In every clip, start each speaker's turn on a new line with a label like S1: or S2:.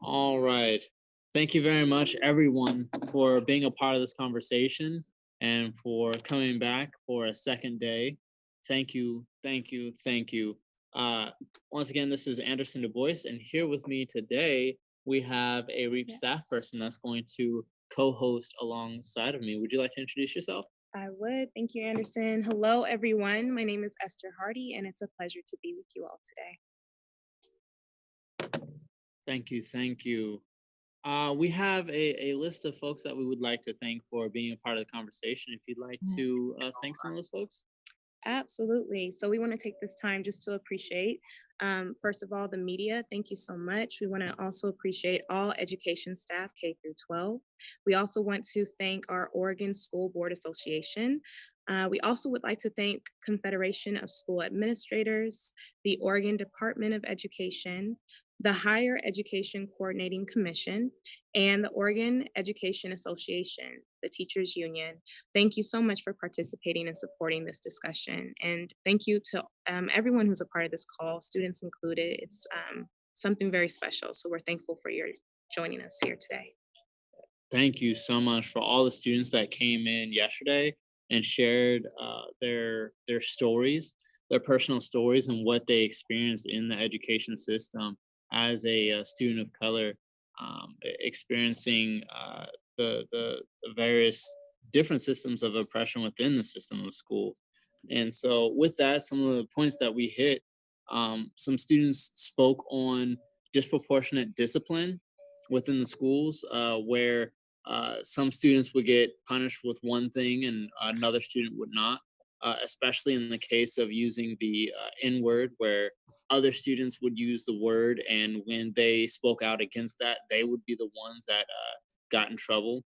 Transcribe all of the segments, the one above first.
S1: All right. Thank you very much, everyone, for being a part of this conversation and for coming back for a second day. Thank you, thank you, thank you. Uh, once again, this is Anderson Du Bois, and here with me today, we have a REAP staff person that's going to co-host alongside of me. Would you like to introduce yourself?
S2: I would. Thank you, Anderson. Hello, everyone. My name is Esther Hardy, and it's a pleasure to be with you all today.
S1: Thank you, thank you. Uh, we have a, a list of folks that we would like to thank for being a part of the conversation. If you'd like to uh, thank some of those folks.
S2: Absolutely. So, we want to take this time just to appreciate, um, first of all, the media. Thank you so much. We want to also appreciate all education staff, K through 12. We also want to thank our Oregon School Board Association. Uh, we also would like to thank Confederation of School Administrators, the Oregon Department of Education, the Higher Education Coordinating Commission, and the Oregon Education Association, the Teachers Union. Thank you so much for participating and supporting this discussion. And thank you to um, everyone who's a part of this call, students included. It's um, something very special. So we're thankful for your joining us here today.
S1: Thank you so much for all the students that came in yesterday and shared uh, their their stories, their personal stories, and what they experienced in the education system as a, uh student of color, um, experiencing uh, the, the the various different systems of oppression within the system of school. And so, with that, some of the points that we hit, um, some students spoke on disproportionate discipline within the schools, uh, where uh, some students would get punished with one thing and another student would not, uh, especially in the case of using the uh, N word, where other students would use the word, and when they spoke out against that, they would be the ones that uh, got in trouble.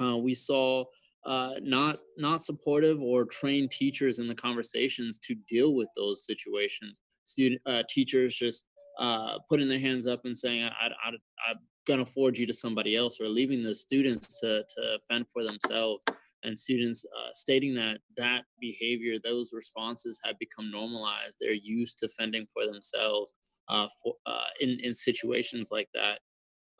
S1: Uh, we saw uh, not not supportive or trained teachers in the conversations to deal with those situations. Student uh, teachers just uh, putting their hands up and saying, I, I, "I'm gonna forward you to somebody else," or leaving the students to to fend for themselves. And students uh, stating that that behavior, those responses have become normalized. They're used to fending for themselves uh, for uh, in in situations like that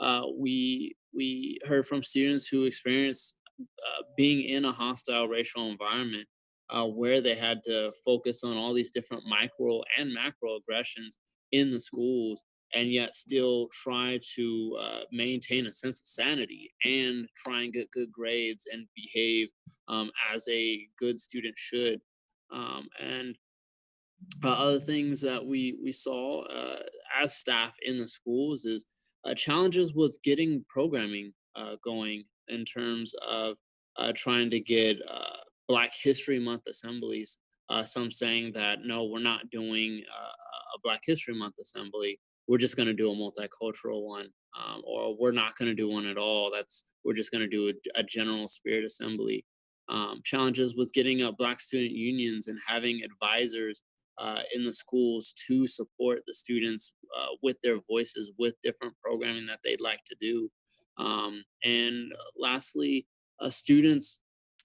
S1: uh, we we heard from students who experienced uh, being in a hostile racial environment uh, where they had to focus on all these different micro and macro aggressions in the schools and yet still try to uh, maintain a sense of sanity and try and get good grades and behave um, as a good student should um, and uh, other things that we we saw uh, as staff in the schools is uh, challenges with getting programming uh, going in terms of uh, trying to get Black History Month assemblies. Some saying that no, we're not doing a Black History Month assembly. We're just going to do a multicultural one, um, or we're not going to do one at all. That's we're just going to do a, a general spirit assembly. Um, challenges with getting up Black student unions and having advisors uh, in the schools to support the students uh, with their voices, with different programming that they'd like to do. Um, and uh, lastly, uh, students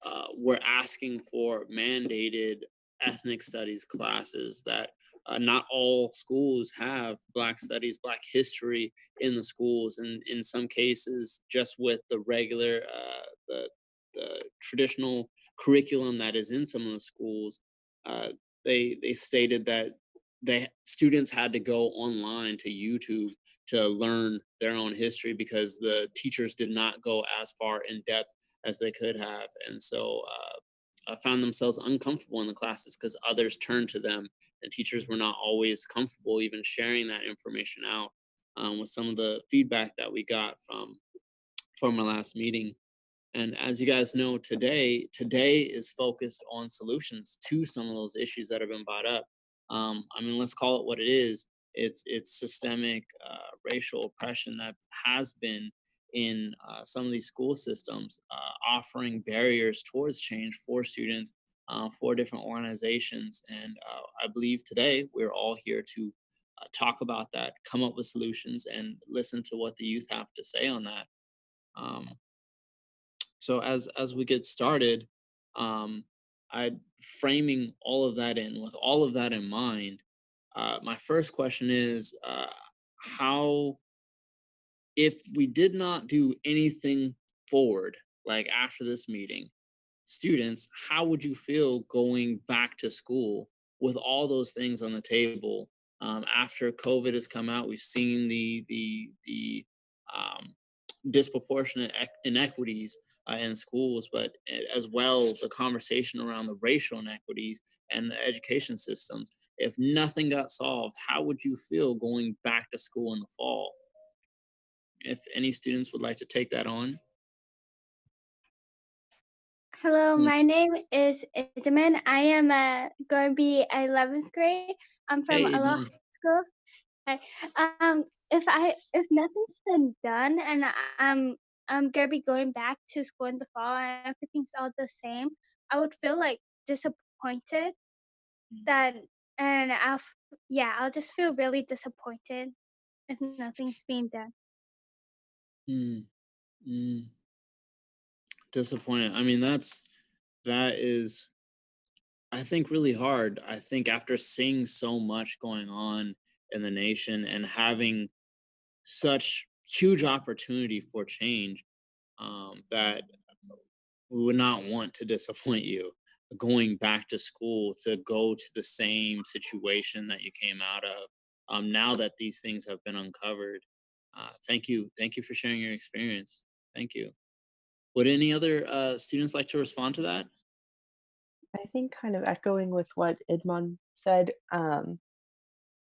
S1: uh, were asking for mandated ethnic studies classes that uh, not all schools have Black studies, Black history in the schools, and in some cases, just with the regular, uh, the the traditional curriculum that is in some of the schools, uh, they they stated that they students had to go online to YouTube to learn their own history because the teachers did not go as far in depth as they could have, and so uh, found themselves uncomfortable in the classes because others turned to them, and teachers were not always comfortable even sharing that information out. Um, with some of the feedback that we got from from our last meeting. And as you guys know, today today is focused on solutions to some of those issues that have been brought up. Um, I mean, let's call it what it is. It's it's systemic uh, racial oppression that has been in uh, some of these school systems, uh, offering barriers towards change for students, uh, for different organizations. And uh, I believe today we're all here to uh, talk about that, come up with solutions, and listen to what the youth have to say on that. Um, So as as we get started, um, I framing all of that in with all of that in mind. Uh, my first question is how if we did not do anything forward, like after this meeting, students, how would you feel going back to school with all those things on the table? Um, after COVID has come out, we've seen the the the um, disproportionate inequities uh, in schools, but as well the conversation around the racial inequities and the education systems. If nothing got solved, how would you feel going back to school in the fall? If any students would like to take that on.
S3: Hello,
S1: Mm.
S3: my name is Idman. I am uh, going to be 11th grade. I'm from
S1: Hey,
S3: Aloha. School. Um, if I if nothing's been done and I'm I'm gonna be going back to school in the fall and everything's all the same, I would feel like disappointed that and I'll yeah I'll just feel really disappointed if nothing's being done.
S1: Mm, mm, disappointed. I mean, that's that is I think really hard. I think after seeing so much going on in the nation and having such huge opportunity for change, um, that we would not want to disappoint you going back to school to go to the same situation that you came out of. Um, now that these things have been uncovered, uh, thank you, thank you for sharing your experience. Thank you. Would any other uh, students like to respond to that?
S4: I think kind of echoing with what Idman said, um,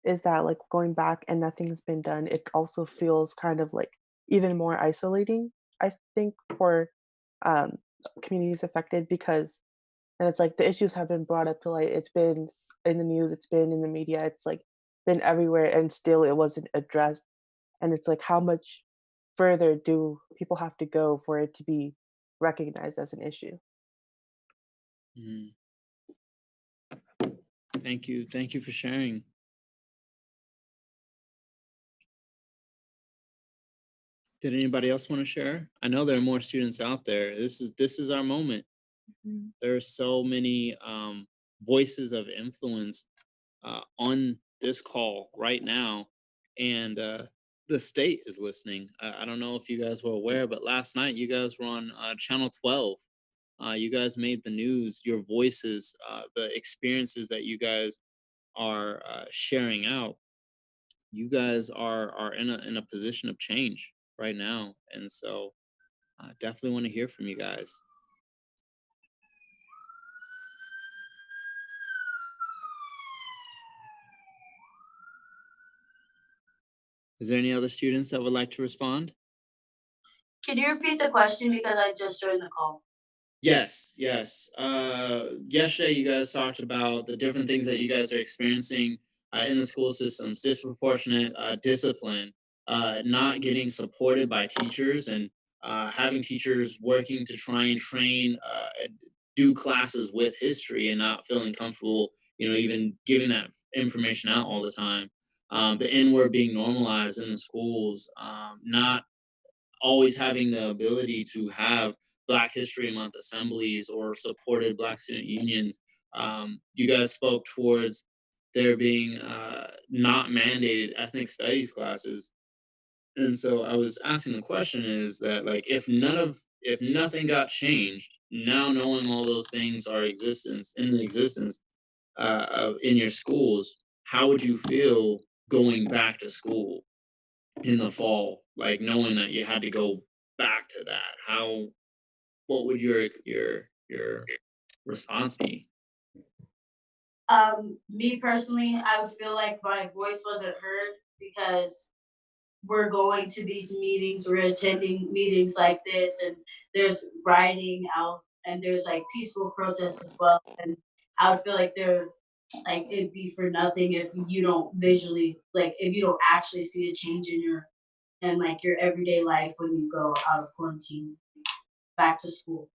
S4: is that like going back and nothing's been done, it also feels kind of like even more isolating, I think, for um, communities affected because and it's like the issues have been brought up to light. It's been in the news, it's been in the media, it's like been everywhere, and still it wasn't addressed. And it's like, how much further do people have to go for it to be recognized as an issue?
S1: Mhm. Thank you, thank you for sharing. Did anybody else want to share? I know there are more students out there. This is this is our moment.
S2: Mhm.
S1: There are so many um, voices of influence uh, on this call right now, and uh, the state is listening. I, I don't know if you guys were aware, but last night you guys were on uh, Channel 12. Uh, you guys made the news. Your voices, uh, the experiences that you guys are uh, sharing out. You guys are are in a in a position of change right now, and so I definitely want to hear from you guys. Is there any other students that would like to respond?
S5: Can you repeat the question because I just joined the call?
S1: Yes, yes. Uh, yesterday, you guys talked about the different things that you guys are experiencing uh, in the school systems, disproportionate uh, discipline, uh, not getting supported by teachers, and uh, having teachers working to try and train, uh, do classes with history and not feeling comfortable, you know, even giving that information out all the time. Um, the N word being normalized in the schools, um, not always having the ability to have Black History Month assemblies or supported Black student unions. Um, you guys spoke towards there being uh, not mandated ethnic studies classes, and so I was asking the question: is that like if none of if nothing got changed, now knowing all those things are existence in the existence uh, of in your schools, how would you feel going back to school? in the fall, like knowing that you had to go back to that, how what would your your your response be?
S5: Um, me personally, I would feel like my voice wasn't heard because we're going to these meetings, we're attending meetings like this, and there's rioting out, and there's like peaceful protests as well. And I would feel like there, like it'd be for nothing if you don't visually, like if you don't actually see a change in your, and like your everyday life when you go out of quarantine back to school.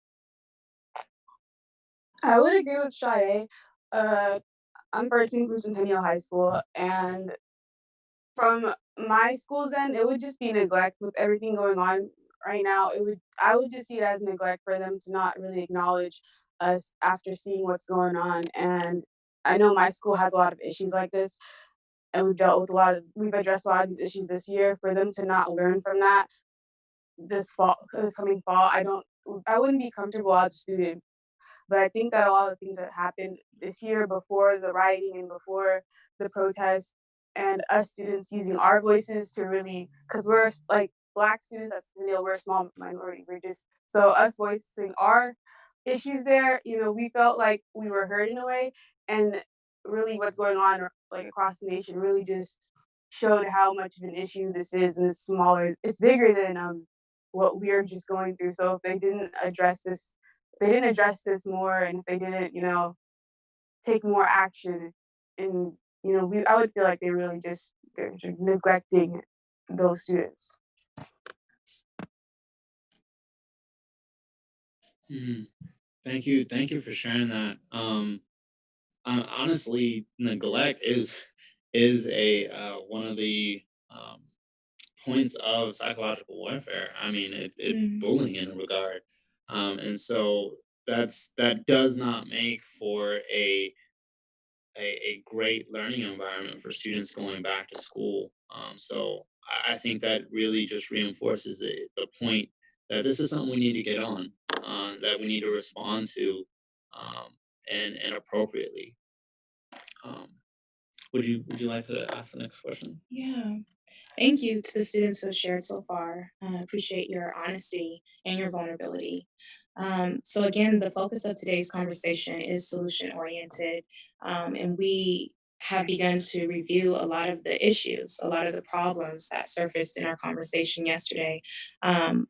S6: I would agree with Sade. Uh, I'm first from Centennial High School, and from my school's end, it would just be neglect with everything going on. right now, it would I would just see it as neglect for them to not really acknowledge us after seeing what's going on. And I know my school has a lot of issues like this, and we've dealt with a lot of we've addressed a lot of these issues this year. For them to not learn from that this fall, this coming fall, I don't, I wouldn't be comfortable as a student. But I think that a lot of things that happened this year before the rioting and before the protests and us students using our voices to really, because we're like black students, you know, we're a small minority. We're just so us voicing our issues there, you know, we felt like we were heard in a way, and really what's going on like across the nation really just showed how much of an issue this is, and it's smaller. It's bigger than um what we're just going through. So if they didn't address this, if they didn't address this more, and if they didn't, you know, take more action, and you know, we I would feel like they really just they're just neglecting those students.
S1: Mhm. Thank you. Thank you for sharing that. Um, uh, honestly, neglect is is a uh, one of the um, points of psychological warfare. I mean, it, it
S2: Mm.
S1: bullying in regard, um, and so that's that does not make for a a, a great learning environment for students going back to school. Um, so I, I think that really just reinforces the, the point that this is something we need to get on, uh, that we need to respond to, um, and and appropriately. Um, would you would you like to ask the next question?
S2: Yeah. Thank you to the students who have shared so far. I appreciate your honesty and your vulnerability. Um, so again, the focus of today's conversation is solution oriented, um, and we have begun to review a lot of the issues, a lot of the problems that surfaced in our conversation yesterday. Um,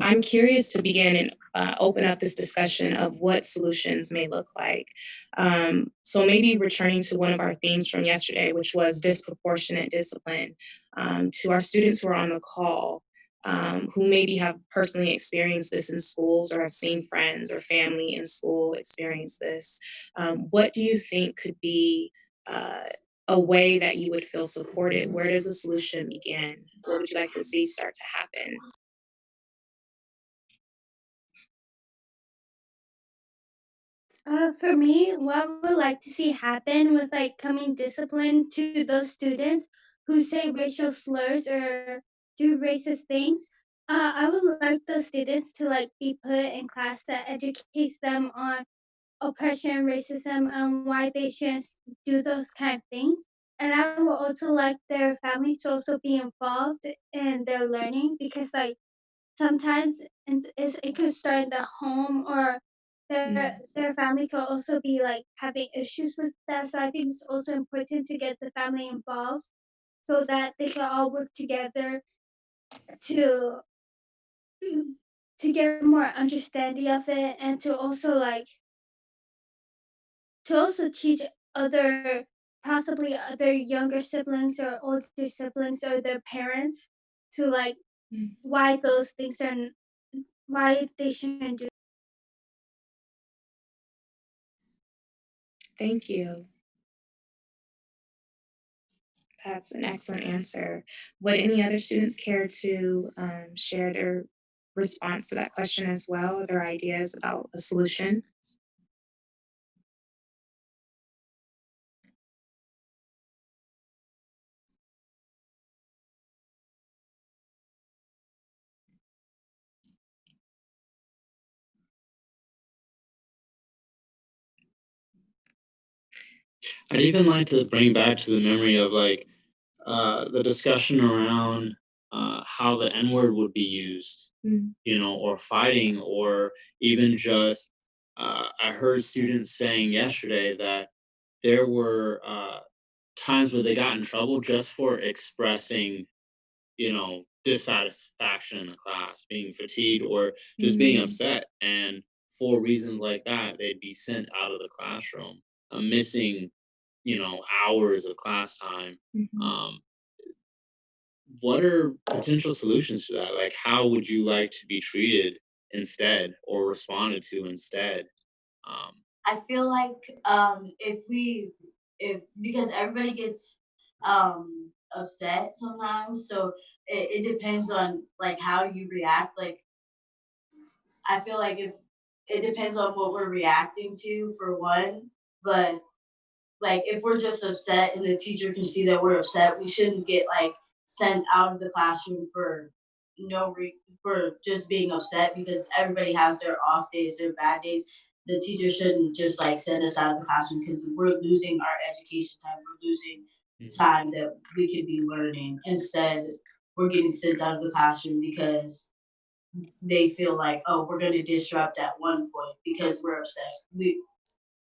S2: I'm curious to begin and uh, open up this discussion of what solutions may look like. Um, so maybe returning to one of our themes from yesterday, which was disproportionate discipline, um, to our students who are on the call, um, who maybe have personally experienced this in schools or have seen friends or family in school experience this. Um, what do you think could be uh, a way that you would feel supported? Where does the solution begin? What would you like to see start to happen?
S3: Uh, for me, what I would like to see happen with like coming discipline to those students who say racial slurs or do racist things. Uh, I would like those students to like be put in class that educates them on oppression, racism, and why they shouldn't do those kind of things. And I would also like their family to also be involved in their learning because like sometimes it's, it could start in the home or their their family could also be like having issues with that. So I think it's also important to get the family involved so that they can all work together to to get more understanding of it and to also like to also teach other possibly other younger siblings or older siblings or their parents to like
S2: Mm.
S3: why those things are why they shouldn't do
S2: Thank you. That's an excellent answer. Would any other students care to um, share their response to that question as well, their ideas about a solution?
S1: I'd even like to bring back to the memory of like uh, the discussion around uh, how the N word would be used,
S2: Mm.
S1: you know, or fighting, or even just. Uh, I heard students saying yesterday that there were uh, times where they got in trouble just for expressing, you know, dissatisfaction in the class, being fatigued, or just being
S2: Mm.
S1: upset. And for reasons like that, they'd be sent out of the classroom, uh, missing, you know, hours of class time.
S2: Mhm.
S1: Um, what are potential solutions to that? Like, how would you like to be treated instead or responded to instead? Um,
S5: I feel like um if we if because everybody gets um upset sometimes, so it, it depends on like how you react. Like I feel like if it depends on what we're reacting to for one, but like if we're just upset and the teacher can see that we're upset, we shouldn't get like sent out of the classroom for no re- for just being upset because everybody has their off days, their bad days. The teacher shouldn't just like send us out of the classroom because we're losing our education time. We're losing mm-hmm. time that we could be learning. Instead, we're getting sent out of the classroom because they feel like, oh, we're going to disrupt at one point because we're upset. We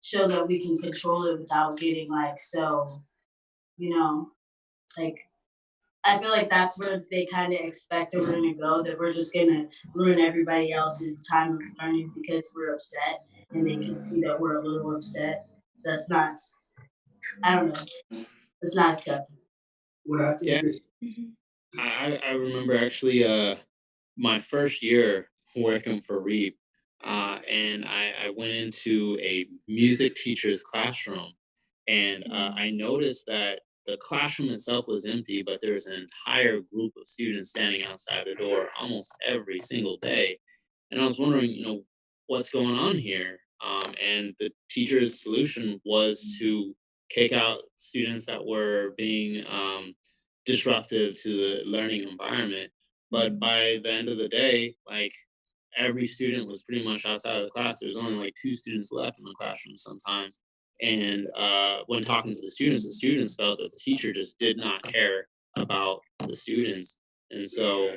S5: show that we can control it without getting like so, you know, like I feel like that's where they kind of expect that we're gonna go. That we're just gonna ruin everybody else's time of learning because we're upset, and they can see that we're a little upset. That's not. I don't know. It's not acceptable.
S7: What I think
S1: Yeah. I, I I remember actually uh my first year working for Reap, uh, and I, I went into a music teacher's classroom, and uh, I noticed that the classroom itself was empty, but there was an entire group of students standing outside the door almost every single day, and I was wondering, you know, what's going on here? Um, and the teacher's solution was to kick out students that were being um, disruptive to the learning environment. But by the end of the day, like every student was pretty much outside of the class. There was only like two students left in the classroom sometimes. And uh, when talking to the students, the students felt that the teacher just did not care about the students. And so,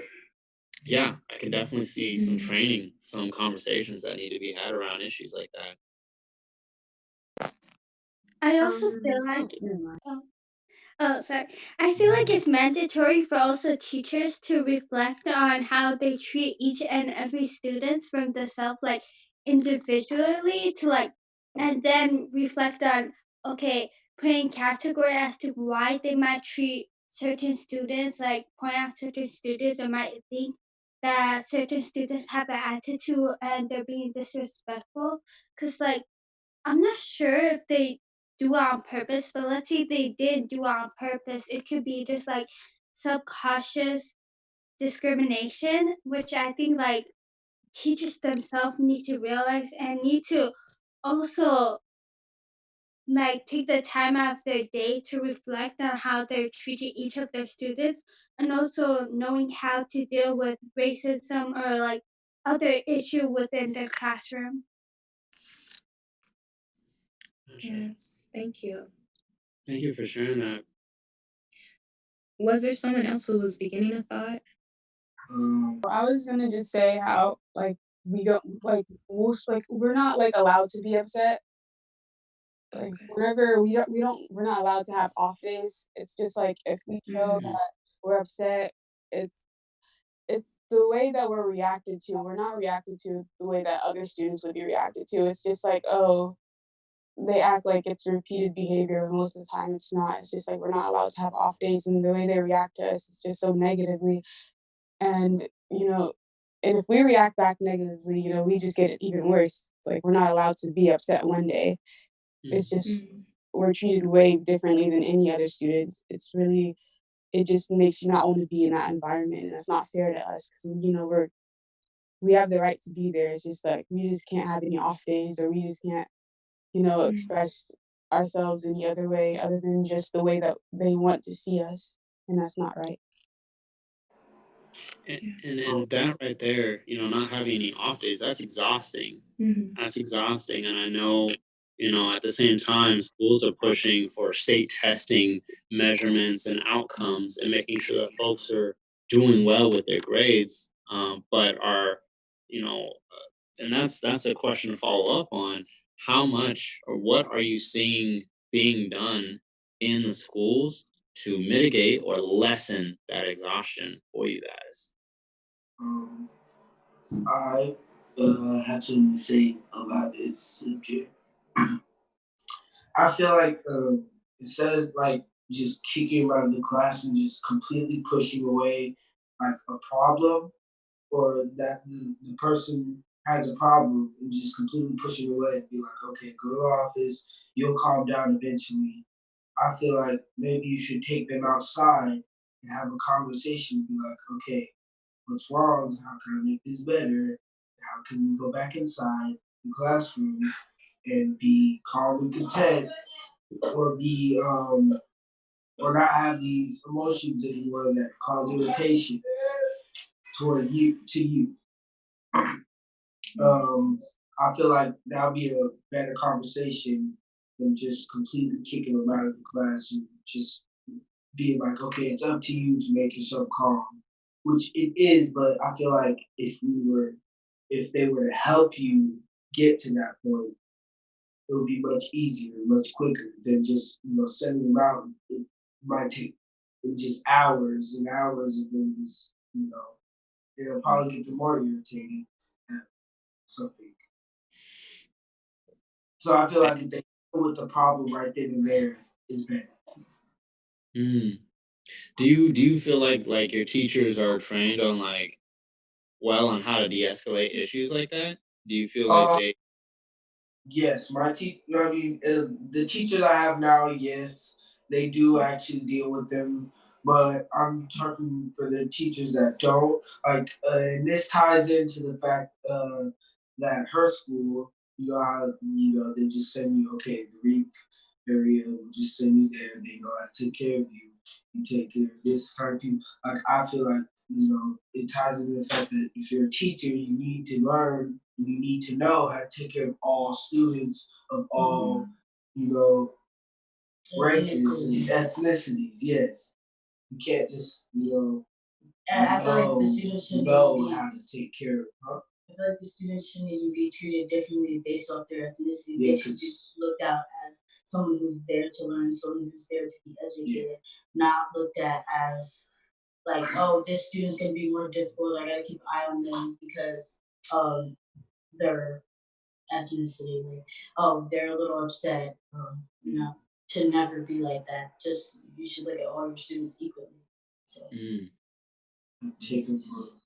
S1: yeah, I can definitely see some training, some conversations that need to be had around issues like that.
S3: I also
S6: Um,
S3: feel like
S6: never mind.
S3: Oh, sorry. I feel like it's mandatory for also teachers to reflect on how they treat each and every student from the self, like individually, to like, and then reflect on, okay, putting category as to why they might treat certain students, like point out certain students, or might think that certain students have an attitude and they're being disrespectful. Cause like, I'm not sure if they do it on purpose, but let's say they did do it on purpose. It could be just like subconscious discrimination, which I think like teachers themselves need to realize and need to also like take the time out of their day to reflect on how they're treating each of their students and also knowing how to deal with racism or like other issue within their classroom.
S2: Yes, thank you.
S1: Thank you for sharing that.
S2: Was there someone else who was beginning a thought?
S7: um
S6: I was gonna just say how like we don't like most like we're not like allowed to be upset. Like
S2: Okay.
S6: whenever we don't we don't we're not allowed to have off days. It's just like if we know
S1: Mhm.
S6: that we're upset, it's it's the way that we're reacted to. We're not reacted to the way that other students would be reacted to. It's just like, oh, they act like it's repeated behavior. and Most of the time, it's not. It's just like we're not allowed to have off days, and the way they react to us is just so negatively. And you know, and if we react back negatively, you know, we just get it even worse. Like we're not allowed to be upset one day. It's just
S2: Mhm.
S6: we're treated way differently than any other students. It's really it just makes you not want to be in that environment, and that's not fair to us because you know we're we have the right to be there. It's just like we just can't have any off days, or we just can't you know
S2: Mhm.
S6: express ourselves any other way other than just the way that they want to see us, and that's not right.
S1: And, and and that right there, you know, not having any off days, that's exhausting.
S2: Mhm.
S1: That's exhausting. And I know, you know, at the same time, schools are pushing for state testing measurements and outcomes and making sure that folks are doing well with their grades, um, but are, you know, uh, and that's that's a question to follow up on. How much or what are you seeing being done in the schools to mitigate or lessen that exhaustion for you guys?
S7: um I uh have something to say about this subject. I feel like uh, instead of like just kicking you out of the class and just completely pushing away like a problem or that the, the person has a problem and just completely push it away and be like, okay, go to the office, you'll calm down eventually. I feel like maybe you should take them outside and have a conversation. Be like, okay, what's wrong? How can I make this better? How can we go back inside the classroom and be calm and content, or be um, or not have these emotions anymore that cause irritation toward you to you. Um, I feel like that'll be a better conversation than just completely kicking them out of the class and just being like, okay, it's up to you to make yourself calm, which it is. But I feel like if we were, if they were to help you get to that point, it would be much easier, much quicker than just you know sending them out. It might take it just hours and hours of them just you know they'll probably get the more irritated at something. So I feel like if they deal with the problem right then and there is better.
S1: Mm. Do you do you feel like like your teachers are trained on like well on how to de-escalate issues like that? Do you feel like
S7: Uh,
S1: they
S7: yes, my te- I mean, uh, the teachers I have now, yes, they do actually deal with them. But I'm talking for the teachers that don't. Like, uh, and this ties into the fact uh, that her school, you know, how you know they just send you okay, the reap area will just send you there. They know how to take care of you. You take care of this kind of people. Like I feel like you know it ties into the fact that if you're a teacher, you need to learn. You need to know how to take care of all students of all mm-hmm. you know races and ethnicities. Yes, you can't just you know
S5: And I feel like the
S7: know
S5: students should
S7: know
S5: be,
S7: how to take care of. Huh?
S5: Feel like the students shouldn't even be treated differently based off their ethnicity.
S7: Yeah,
S5: They should be looked at as someone who's there to learn, someone who's there to be
S7: Yeah.
S5: educated, not looked at as like, oh, this student's gonna be more difficult. I gotta keep an eye on them because of their ethnicity. Like, oh, they're a little upset. Um, you know, should never be like that. Just you should look at all your students equally. So.
S1: Mm.
S7: Take them for.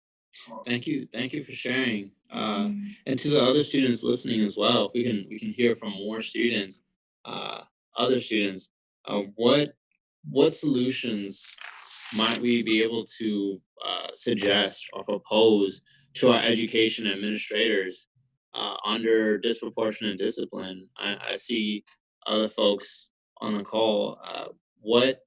S1: Thank you, thank you for sharing. Uh, and to the other students listening as well, we can we can hear from more students, uh, other students. Uh, what what solutions might we be able to uh, suggest or propose to our education administrators uh, under disproportionate discipline? I, I see other folks on the call. Uh, what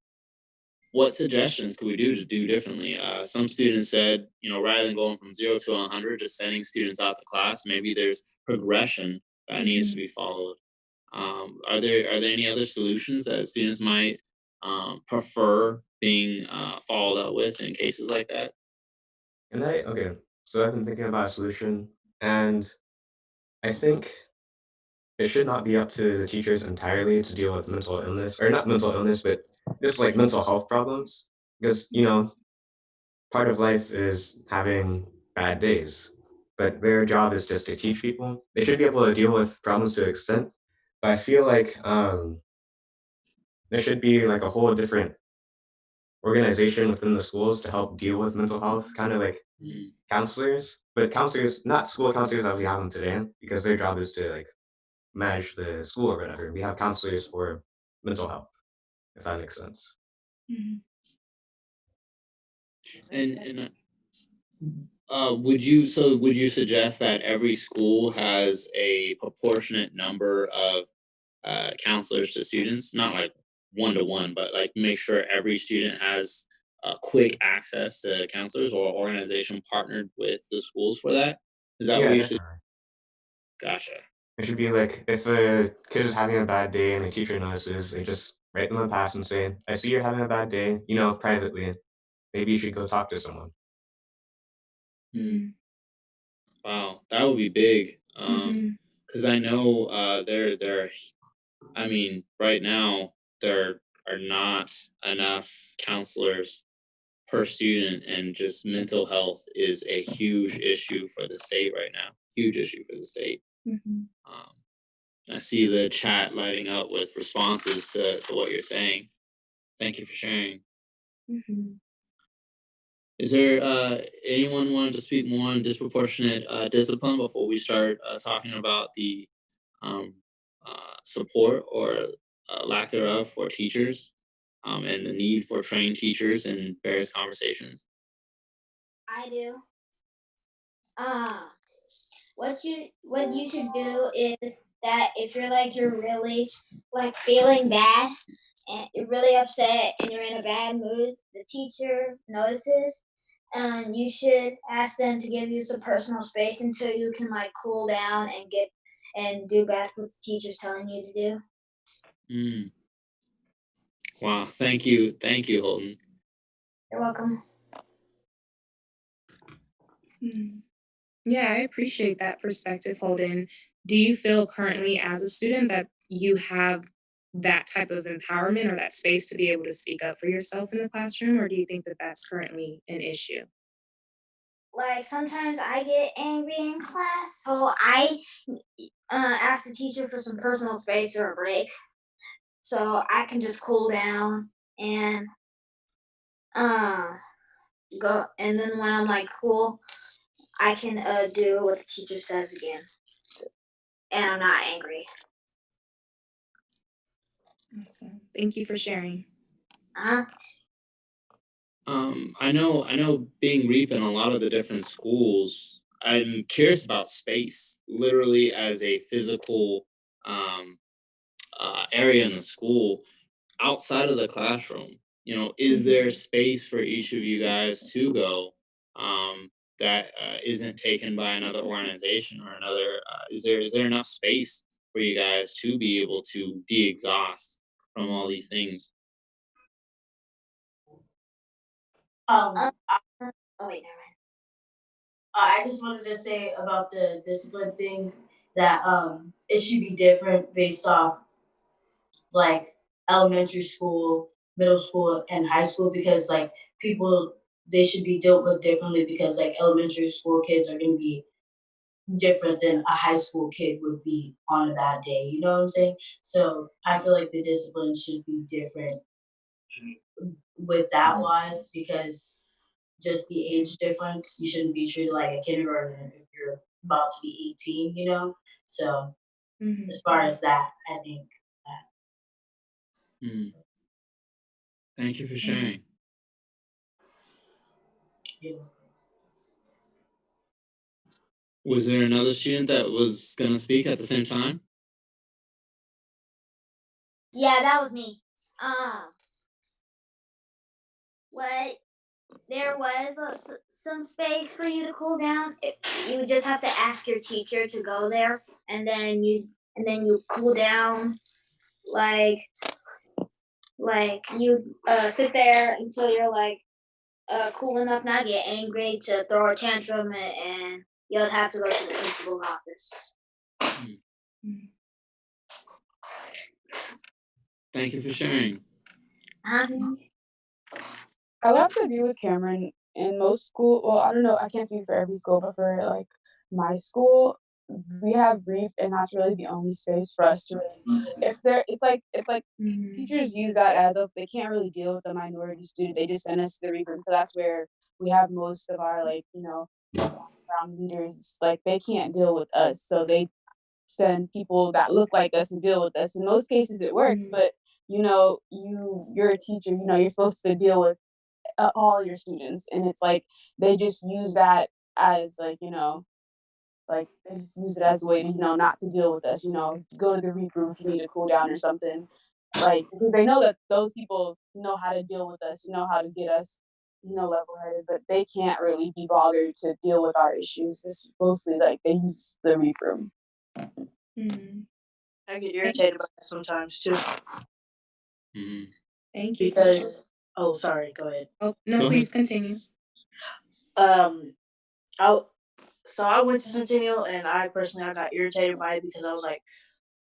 S1: what suggestions could we do to do differently? Uh, some students said, you know, rather than going from zero to 100, just sending students out the class, maybe there's progression that needs to be followed. Um, are there are there any other solutions that students might um, prefer being uh, followed up with in cases like that?
S8: And I okay, so I've been thinking about a solution, and I think it should not be up to the teachers entirely to deal with mental illness, or not mental illness, but just like mental health problems. Because, you know, part of life is having bad days, but their job is just to teach people. They should be able to deal with problems to an extent, but I feel like um, there should be like a whole different organization within the schools to help deal with mental health, kind of like
S1: Mm,
S8: counselors, but counselors, not school counselors as we have them today, because their job is to like manage the school or whatever. We have counselors for mental health, if that makes sense.
S1: And and uh, uh, would you so would you suggest that every school has a proportionate number of uh, counselors to students, not like one to one, but like make sure every student has uh, quick access to counselors or organization partnered with the schools for that? Is that
S8: Yeah,
S1: what you should? Gotcha.
S8: It should be like if a kid is having a bad day and a teacher notices, they just write them a pass and say, I see you're having a bad day, you know, privately. Maybe you should go talk to someone.
S1: Mm, wow, that would be big. Um, because I know uh, there there, I mean, right now there are not enough counselors per student, and just mental health is a huge issue for the state right now. Huge issue for the state.
S2: Mhm.
S1: Um, I see the chat lighting up with responses to, to what you're saying. Thank you for sharing.
S2: Mhm.
S1: Is there uh, anyone wanted to speak more on disproportionate uh, discipline before we start uh, talking about the um, uh, support or uh, lack thereof for teachers? um, and the need for trained teachers in various conversations?
S9: I do. Uh, what you what you should do is that if you're like you're really like feeling bad and you're really upset and you're in a bad mood, the teacher notices and you should ask them to give you some personal space until you can like cool down and get and do back what the teacher's telling you to do.
S1: Mm. Wow, thank you, thank you, Holden.
S9: You're welcome.
S2: Mm. Yeah, I appreciate that perspective, Holden. Do you feel currently as a student that you have that type of empowerment or that space to be able to speak up for yourself in the classroom, or do you think that that's currently an issue?
S9: Like sometimes I get angry in class, so I uh, ask the teacher for some personal space or a break, so I can just cool down and uh go. And then when I'm like cool, I can uh do what the teacher says again, and I'm not angry.
S2: Awesome. Thank you for sharing.
S9: Uh,
S1: Um, I know, I know being REAP in a lot of the different schools, I'm curious about space, literally as a physical um, uh, area in the school outside of the classroom. You know, is there space for each of you guys to go um, that uh, isn't taken by another organization or another? Uh, is there is there enough space for you guys to be able to de-exhaust from all these things?
S5: Um,
S9: Uh,
S5: I,
S9: oh wait, never mind.
S5: I just wanted to say about the discipline thing that um it should be different based off like elementary school, middle school, and high school because like people they should be dealt with differently because like elementary school kids are gonna be different than a high school kid would be on a bad day. You know what I'm saying? So I feel like the discipline should be different with that wise because just the age difference, you shouldn't be treated like a kindergartner if you're about to be 18, you know? So
S2: Mhm.
S5: as far as that, I think
S1: Mm. Thank you for sharing. Was there another student that was gonna speak at the same time?
S9: Yeah, that was me. Um, what there was a some space for you to cool down. It, you would just have to ask your teacher to go there, and then you and then you cool down, like like you uh sit there until you're like uh cool enough not to get angry to throw a tantrum, and, and you'll have to go to the principal's office.
S1: Thank you for sharing.
S9: Um,
S6: I love have to agree with Cameron. In most school, well, I don't know, I can't speak for every school, but for like my school, we have brief, and that's really the only space for us to really. If there, it's like it's like
S2: Mhm.
S6: teachers use that as if they can't really deal with the minority student, they just send us to the reap room because that's where we have most of our like you know background leaders. Like they can't deal with us, so they send people that look like us and deal with us. In most cases, it works,
S2: Mhm.
S6: but you know, you you're a teacher. You know, you're supposed to deal with uh, all your students, and it's like they just use that as like you know, like they just use it as a way to you know not to deal with us. You know, go to the reap room if you need to cool down or something. Like because they know that those people know how to deal with us, know how to get us, you know, level headed, but they can't really be bothered to deal with our issues. It's mostly like they use the reap room.
S2: Mhm.
S10: I get irritated by that sometimes too
S1: Mhm.
S2: Thank you.
S10: because oh sorry, go ahead.
S2: Oh,
S1: Go
S2: no,
S1: ahead.
S2: please continue.
S10: Um I so I went to Centennial and I personally I got irritated by it because I was like,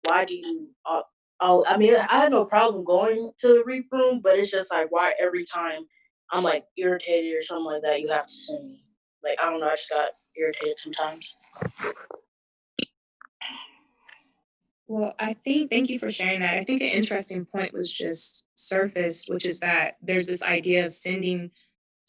S10: why do you uh, oh I mean I had no problem going to the reap room, but it's just like why every time I'm like irritated or something like that, you have to send me. Like I don't know, I just got irritated sometimes.
S2: Well, I think thank you for sharing that. I think an interesting point was just surfaced, which is that there's this idea of sending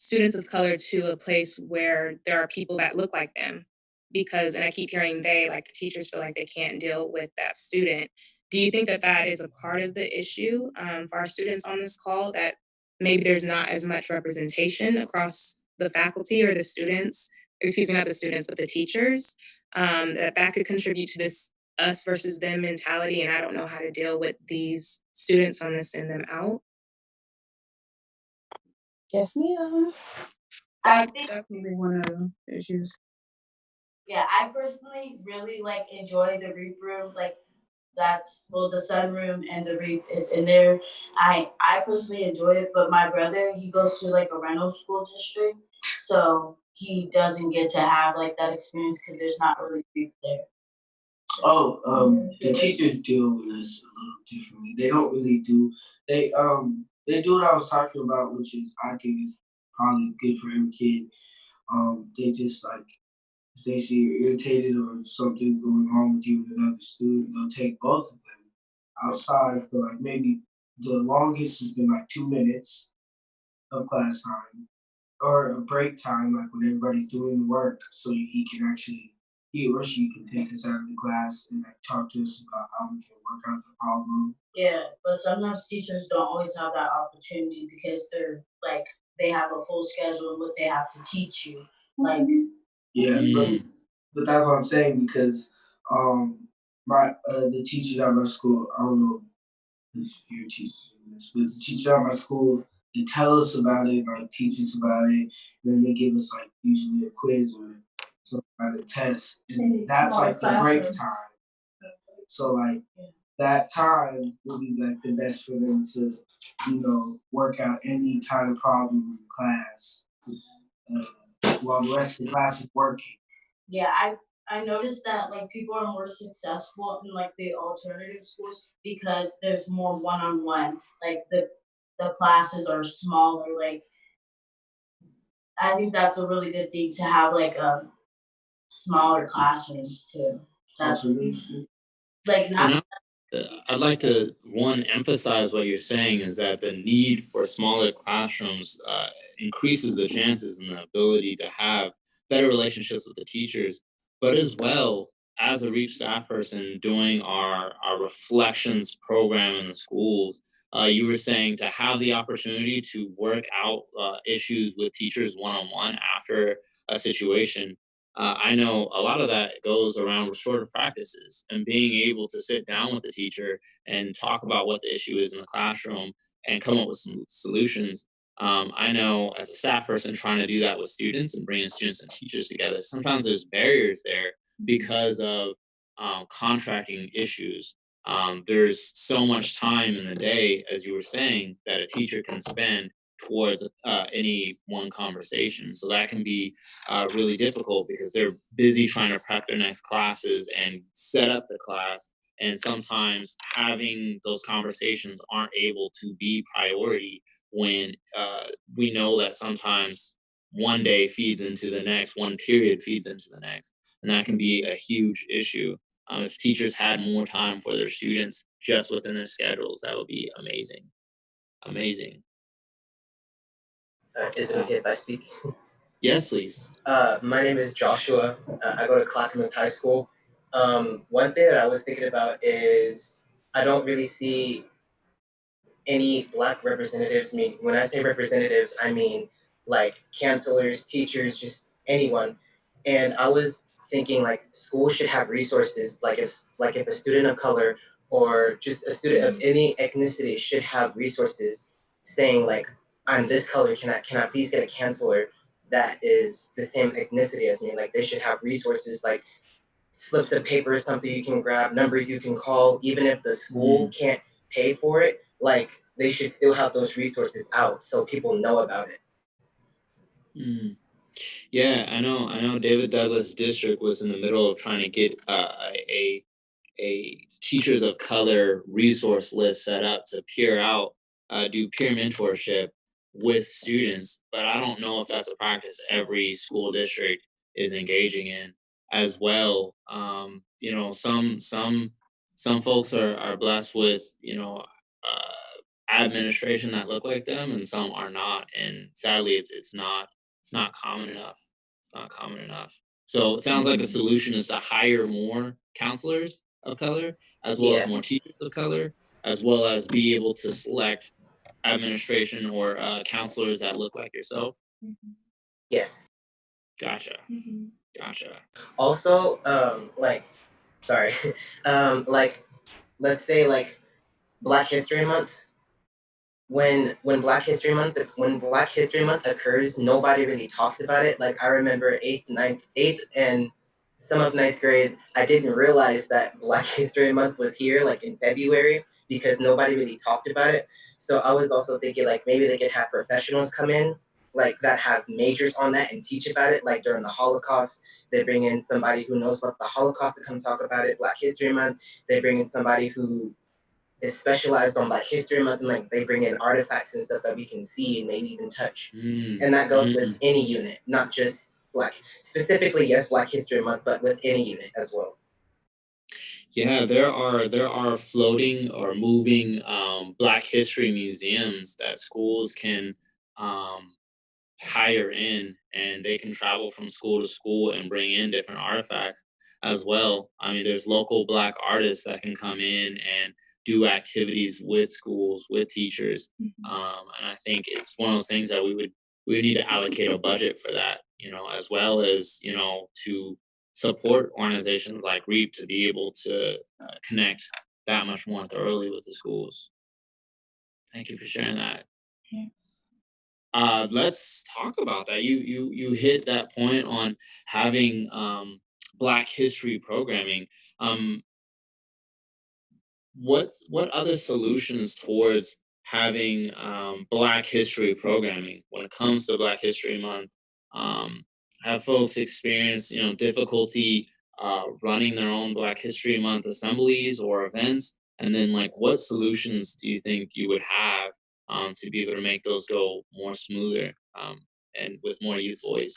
S2: students of color to a place where there are people that look like them. Because, and I keep hearing they, like the teachers feel like they can't deal with that student. Do you think that that is a part of the issue um, for our students on this call that maybe there's not as much representation across the faculty or the students, excuse me, not the students, but the teachers, um, that that could contribute to this us versus them mentality, and I don't know how to deal with these students, on I'm send them out.
S6: Yes, ma'am.
S5: I
S6: That's
S5: think
S6: definitely one of the issues.
S5: Yeah, I personally really like enjoy the REAP room. Like that's well, the sunroom and the REAP is in there. I I personally enjoy it, but my brother he goes to like a Reynolds school district, so he doesn't get to have like that experience because there's not really REAP there.
S7: Oh, um, the teachers deal with us a little differently. They don't really do, they, um, they do what I was talking about, which is, I think is probably good for every kid. Um, they just like, if they see you're irritated or if something's going on with you and another student, they'll take both of them outside for like maybe the longest has been like two minutes of class time or a break time, like when everybody's doing work, so he can actually he or she can take us out of the class and like talk to us about how we can work out the problem.
S5: Yeah, but sometimes teachers don't always have that opportunity because they're like they have a full schedule and what they have to teach you. Like
S7: Yeah, but but that's what I'm saying because um my uh the teachers at my school, I don't know if your teachers do this, but the teachers at my school they tell us about it, like teach us about it, then they give us like usually a quiz or some kind of test, and that's like the break time. So like that time will be like the best for them to, you know, work out any kind of problem in class. Uh, while the rest of the class is working.
S5: yeah, I I noticed that like people are more successful in like the alternative schools because there's more one on one. Like the the classes are smaller. Like I think that's a really good thing to have like a smaller classrooms too. That's
S7: Alternative.
S5: like not
S1: I'd like to one emphasize what you're saying is that the need for smaller classrooms uh, increases the chances and the ability to have better relationships with the teachers, but as well as a REAP staff person doing our our reflections program in the schools. Uh, you were saying to have the opportunity to work out uh, issues with teachers one on one after a situation uh, I know a lot of that goes around restorative practices and being able to sit down with the teacher and talk about what the issue is in the classroom and come up with some solutions. Um, I know as a staff person trying to do that with students and bringing students and teachers together, sometimes there's barriers there because of um, contracting issues. Um, there's so much time in the day, as you were saying, that a teacher can spend towards uh, any one conversation. So that can be uh, really difficult because they're busy trying to prep their next classes and set up the class. And sometimes having those conversations aren't able to be priority when uh, we know that sometimes one day feeds into the next, one period feeds into the next. And that can be a huge issue. Um, if teachers had more time for their students just within their schedules, that would be amazing. Amazing.
S11: Uh, is it okay if I speak?
S1: Yes, please.
S11: Uh, my name is Joshua. Uh, I go to Clackamas High School. Um, one thing that I was thinking about is I don't really see any black representatives. I mean, when I say representatives, I mean like counselors, teachers, just anyone. And I was thinking like schools should have resources. Like if like if a student of color or just a student of any ethnicity should have resources saying like I'm this color. Can I can I please get a counselor that is the same ethnicity as me? Like they should have resources like slips of paper, something you can grab, numbers you can call, even if the school can't pay for it. Like they should still have those resources out so people know about it.
S1: Mm. Yeah, I know. I know. David Douglas District was in the middle of trying to get uh, a a teachers of color resource list set up to peer out, uh, do peer mentorship with students. But I don't know if that's a practice every school district is engaging in as well. Um, you know, some some some folks are are blessed with you know uh, administration that look like them, and some are not. And sadly, it's it's not it's not common enough. It's not common enough. So it sounds like the solution is to hire more counselors of color, as well as more teachers of color, as well as be able to select administration or uh, counselors that look like yourself.
S11: Yes.
S1: Gotcha. Gotcha.
S11: Also, um, like, sorry, um, like, let's say like Black History Month. When when Black History Month when Black History Month occurs, nobody really talks about it. Like I remember eighth, ninth, eighth, and some of ninth grade. I didn't realize that Black History Month was here, like in February, because nobody really talked about it. So I was also thinking like maybe they could have professionals come in like that have majors on that and teach about it. Like during the Holocaust, they bring in somebody who knows about the Holocaust to come talk about it. Black History Month, they bring in somebody who is specialized on Black History Month, and like they bring in artifacts and stuff that we can see and maybe even touch.
S1: Mm,
S11: And that goes
S1: mm.
S11: with any unit, not just Black. Specifically, yes, Black History Month, but with any unit as well.
S1: Yeah, there are there are floating or moving um, Black History museums that schools can um, hire in, and they can travel from school to school and bring in different artifacts as well. I mean, there's local Black artists that can come in and do activities with schools with teachers, um, and I think it's one of those things that we would we would need to allocate a budget for that, you know, as well as you know to support organizations like REAP to be able to uh, connect that much more thoroughly with the schools. Thank you for sharing that.
S6: Yes.
S1: Uh, let's talk about that. You you you hit that point on having um, Black history programming. Um, what what other solutions towards having um, Black history programming when it comes to Black History Month? Um, have folks experienced you know difficulty uh, running their own Black History Month assemblies or events? And then like what solutions do you think you would have um, to be able to make those go more smoother um, and with more youth voice?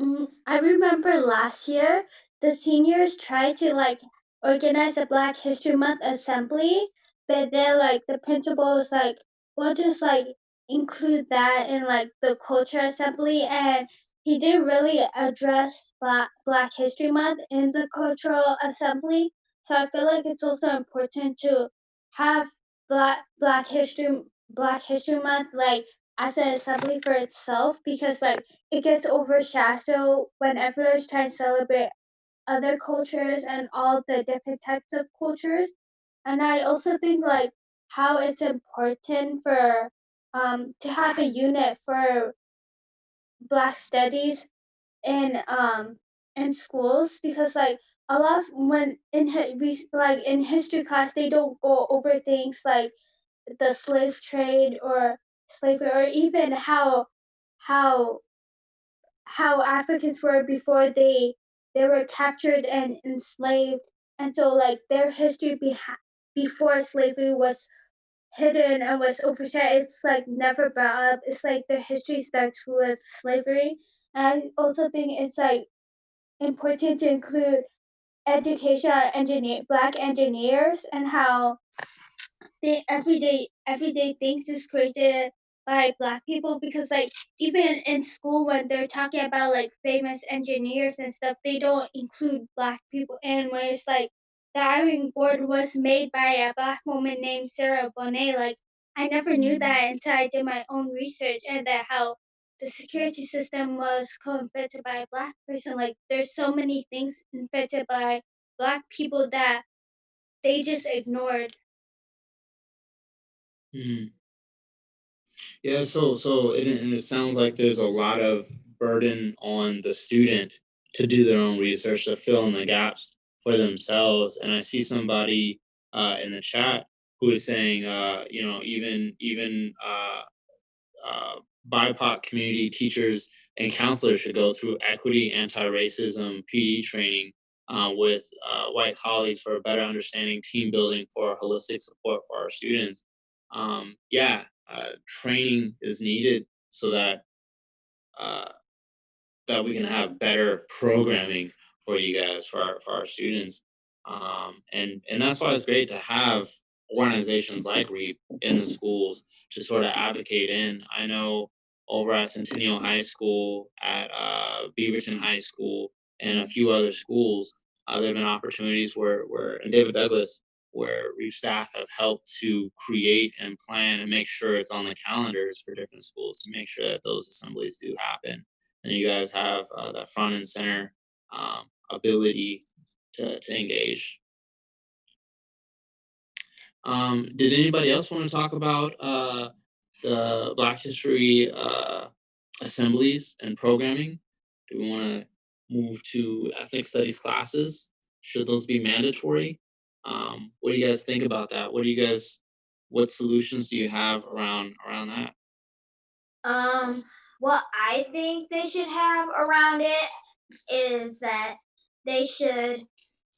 S3: Mm, I remember last year the seniors tried to like organize a Black History Month assembly, but then like the principal was like, we'll just like include that in like the culture assembly and he didn't really address Black Black History Month in the cultural assembly. So I feel like it's also important to have Black Black History Black History Month like as an assembly for itself because like it gets overshadowed when everyone's trying to celebrate other cultures and all the different types of cultures. And I also think like how it's important for um to have a unit for Black studies in um in schools because like a lot of when in we like in history class they don't go over things like the slave trade or slavery or even how how how Africans were before they they were captured and enslaved, and so like their history beha- before slavery was hidden and was overshadowed. It's like never brought up. It's like their history starts with slavery, and I also think it's like important to include education engineer black engineers and how the everyday everyday things is created by black people because like even in school when they're talking about like famous engineers and stuff they don't include black people in where it's like the iron board was made by a black woman named Sarah Boone. Like i never knew that until i did my own research and that how the security system was co-invented by a black person. Like there's so many things invented by black people that they just ignored.
S1: Hmm. Yeah, so so it, and it sounds like there's a lot of burden on the student to do their own research to fill in the gaps for themselves. And I see somebody uh, in the chat who is saying, uh, you know, even even uh, uh, BIPOC community teachers and counselors should go through equity, anti-racism, PD training uh, with uh, white colleagues for a better understanding, team building for holistic support for our students. Um, yeah, uh, training is needed so that uh, that we can have better programming for you guys, for our, for our students. Um, and, and that's why it's great to have organizations like REAP in the schools to sort of advocate in. I know over at Centennial High School, at uh, Beaverton High School, and a few other schools, uh, there have been opportunities where where in David Douglas where REAP staff have helped to create and plan and make sure it's on the calendars for different schools to make sure that those assemblies do happen. And you guys have uh, that front and center um, ability to, to engage. Um, did anybody else want to talk about uh, the Black History uh, assemblies and programming? Do we want to move to ethnic studies classes? Should those be mandatory? Um, what do you guys think about that? What do you guys, what solutions do you have around around that?
S9: Um, what I think they should have around it is that they should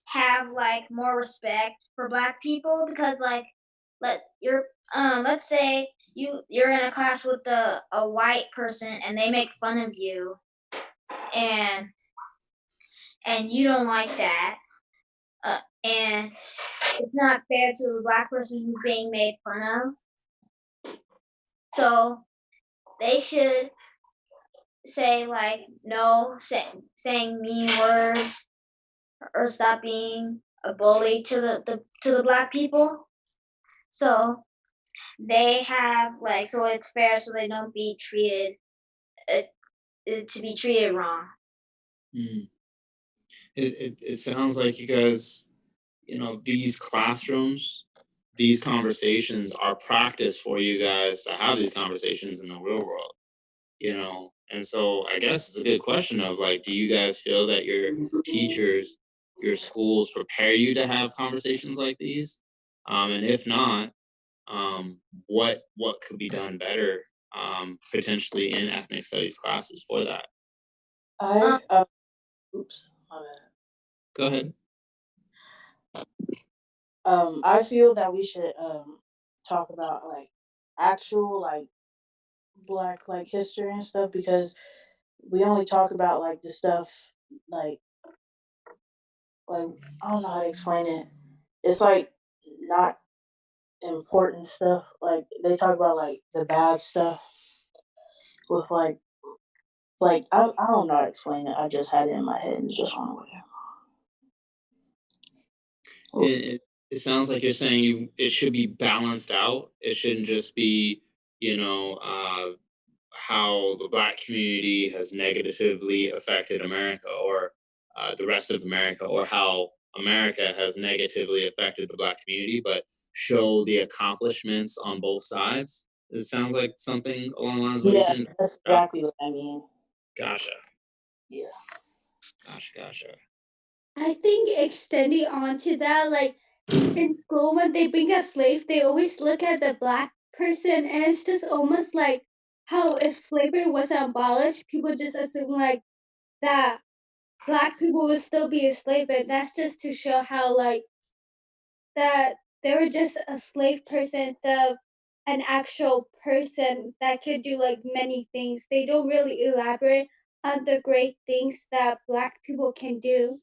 S9: have like more respect for black people because like let you're um let's say you you're in a class with a, a white person and they make fun of you and and you don't like that uh, and it's not fair to the black person who's being made fun of. So they should say like no say, saying mean words or stop being a bully to the, the to the black people so they have like so it's fair so they don't be treated uh, to be treated wrong
S1: Mm. It, it it sounds like you guys, you know, these classrooms, these conversations are practice for you guys to have these conversations in the real world, you know. And so I guess it's a good question of like, do you guys feel that your teachers, your schools prepare you to have conversations like these? Um, and if not, um, what what could be done better um, potentially in ethnic studies classes for that?
S10: I uh, oops, my bad.
S1: Go ahead.
S10: Um, I feel that we should um talk about like actual like black like history and stuff because we only talk about like the stuff like like I don't know how to explain it. It's like not important stuff. Like they talk about like the bad stuff with like like I I don't know how to explain it. I just had it in my head and just went away.
S1: It, it it sounds like you're saying you it should be balanced out. It shouldn't just be, you know, uh, how the black community has negatively affected America or uh, the rest of America, or how America has negatively affected the black community, but show the accomplishments on both sides. It sounds like something along the lines of what you're
S10: Yeah,
S1: saying.
S10: that's exactly what I mean.
S1: Gotcha.
S10: Yeah.
S1: Gotcha. Gotcha.
S3: I think extending on to that, like in school when they bring a slave, they always look at the black person and it's just almost like how if slavery wasn't abolished, people just assume like that black people would still be a slave, and that's just to show how like that they were just a slave person instead of an actual person that could do like many things. They don't really elaborate on the great things that black people can do.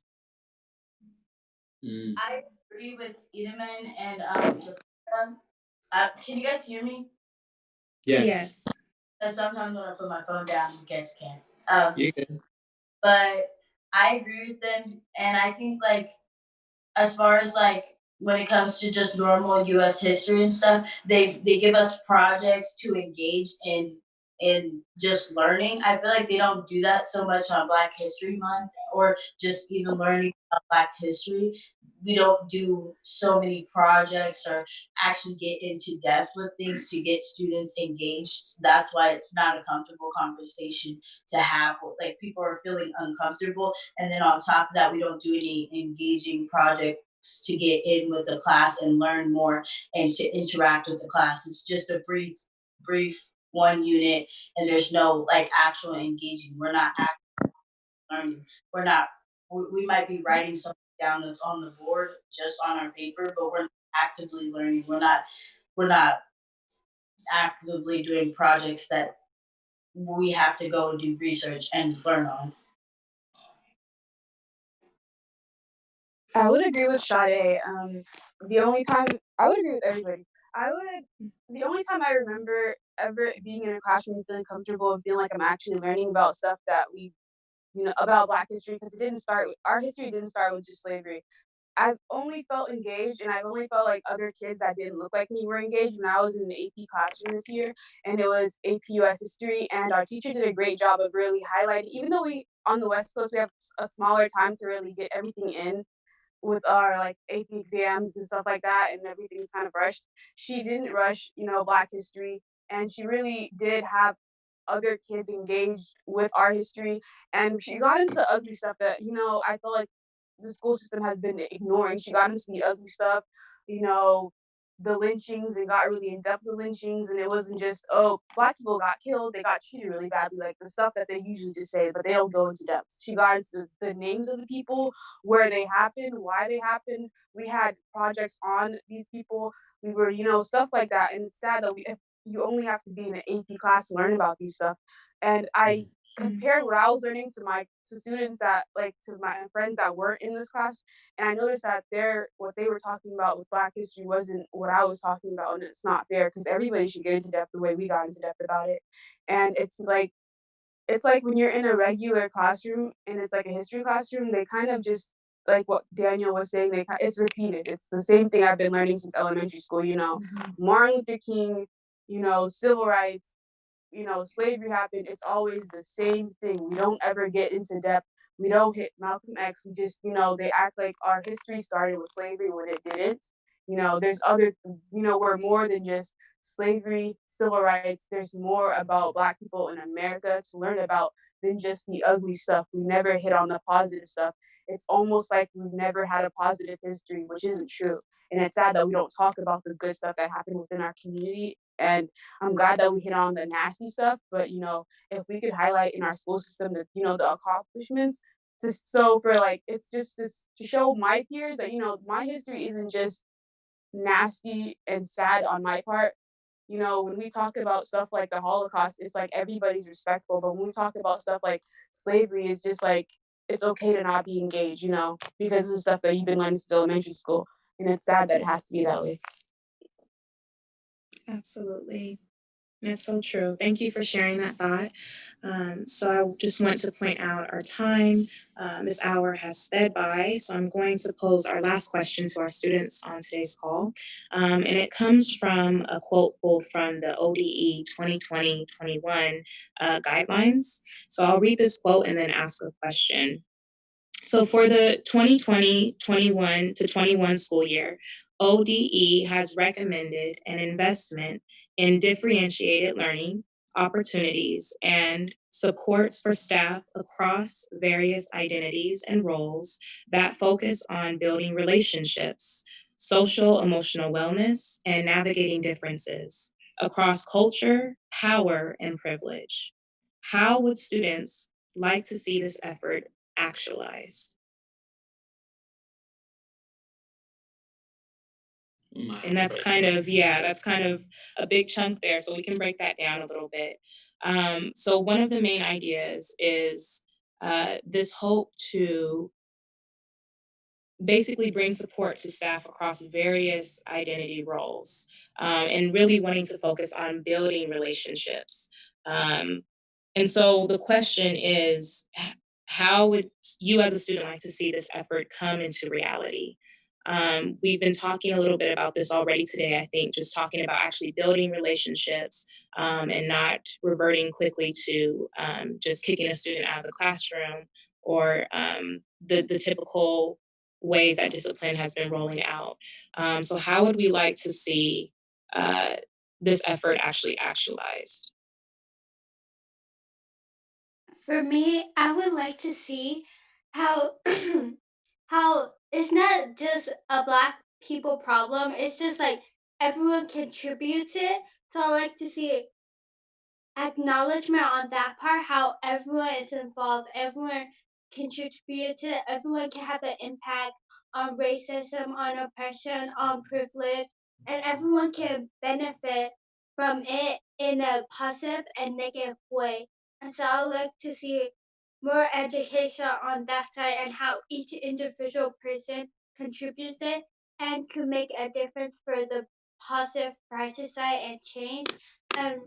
S1: Mm.
S5: I agree with Edelman and um. Uh, can you guys hear me?
S1: Yes.
S5: Because sometimes when I put my phone down, you guys can't. Um,
S1: You good?
S5: but I agree with them, and I think like as far as like when it comes to just normal U.S. history and stuff, they they give us projects to engage in in just learning. I feel like they don't do that so much on Black History Month or just even learning about Black history. We don't do so many projects or actually get into depth with things to get students engaged. That's why it's not a comfortable conversation to have. Like people are feeling uncomfortable, and then on top of that, we don't do any engaging projects to get in with the class and learn more and to interact with the class. It's just a brief, brief one unit, and there's no like actual engaging. We're not learning. We're not. We, we might be writing something down that's on the board just on our paper, but we're actively learning. We're not. We're not actively doing projects that we have to go and do research and learn on.
S6: I would agree with Sade. Um, the only time I would agree with everybody. I would. The only time I remember ever being in a classroom feeling comfortable and feeling like I'm actually learning about stuff that we you know, about Black history because it didn't start. Our history didn't start with just slavery. I've only felt engaged and I've only felt like other kids that didn't look like me were engaged when I was in the AP classroom this year and it was AP US history and our teacher did a great job of really highlighting even though we on the West Coast we have a smaller time to really get everything in with our like AP exams and stuff like that and everything's kind of rushed. She didn't rush, you know, black history and she really did have other kids engaged with our history and she got into the ugly stuff that, you know, I feel like the school system has been ignoring. She got into the ugly stuff, you know, the lynchings and got really in depth with lynchings. And it wasn't just, oh, black people got killed, they got treated really badly, like the stuff that they usually just say, but they don't go into depth. She got into the names of the people, where they happened, why they happened. We had projects on these people. We were, you know, stuff like that. And it's sad that we, you only have to be in an AP class to learn about these stuff. And I compared what I was learning to my to students that like to my friends that weren't in this class and i noticed that they're what they were talking about with black history wasn't what i was talking about and it's not fair because everybody should get into depth the way we got into depth about it. And it's like it's like when you're in a regular classroom and it's like a history classroom they kind of just like what daniel was saying they it's repeated. It's the same thing i've been learning since elementary school you know? Mm-hmm. martin luther king you know civil rights you know, slavery happened, it's always the same thing. We don't ever get into depth. We don't hit Malcolm X. We just, you know, they act like our history started with slavery when it didn't. You know, there's other, you know, we're more than just slavery, civil rights. There's more about Black people in America to learn about than just the ugly stuff. We never hit on the positive stuff. It's almost like we've never had a positive history, which isn't true. And it's sad that we don't talk about the good stuff that happened within our community and I'm glad that we hit on the nasty stuff. But you know, if we could highlight in our school system that you know the accomplishments, just so for like it's just this to show my peers that you know my history isn't just nasty and sad on my part. You know, when we talk about stuff like the Holocaust, it's like everybody's respectful. But when we talk about stuff like slavery, it's just like it's okay to not be engaged, you know, because of the stuff that you've been learning since elementary school. And it's sad that it has to be that way.
S2: Absolutely. That's so true. Thank you for sharing that thought. Um, so I just want to point out our time. Um, this hour has sped by, so I'm going to pose our last question to our students on today's call. Um, and it comes from a quote pulled from the ODE 2020-21 uh, guidelines. So I'll read this quote and then ask a question. So for the 2020-21 to 21 school year, ODE has recommended an investment in differentiated learning opportunities and supports for staff across various identities and roles that focus on building relationships, social emotional wellness, and navigating differences across culture, power, and privilege. How would students like to see this effort actualized? and that's kind of yeah that's kind of a big chunk there so we can break that down a little bit. Um, so one of the main ideas is uh, this hope to basically bring support to staff across various identity roles um, and really wanting to focus on building relationships. Um, and so the question is how would you as a student like to see this effort come into reality um, we've been talking a little bit about this already today, I think, just talking about actually building relationships um, and not reverting quickly to um, just kicking a student out of the classroom or um, the, the typical ways that discipline has been rolling out. Um, so, how would we like to see uh, this effort actually actualized?
S3: For me, I would like to see how how it's not just a black people problem. It's just like everyone contributes it. So I like to see acknowledgement on that part, how everyone is involved, everyone contributed, everyone can have an impact on racism, on oppression, on privilege, and everyone can benefit from it in a positive and negative way. And so I would like to see more education on that side and how each individual person contributes it and can make a difference for the positive brighter side and change. And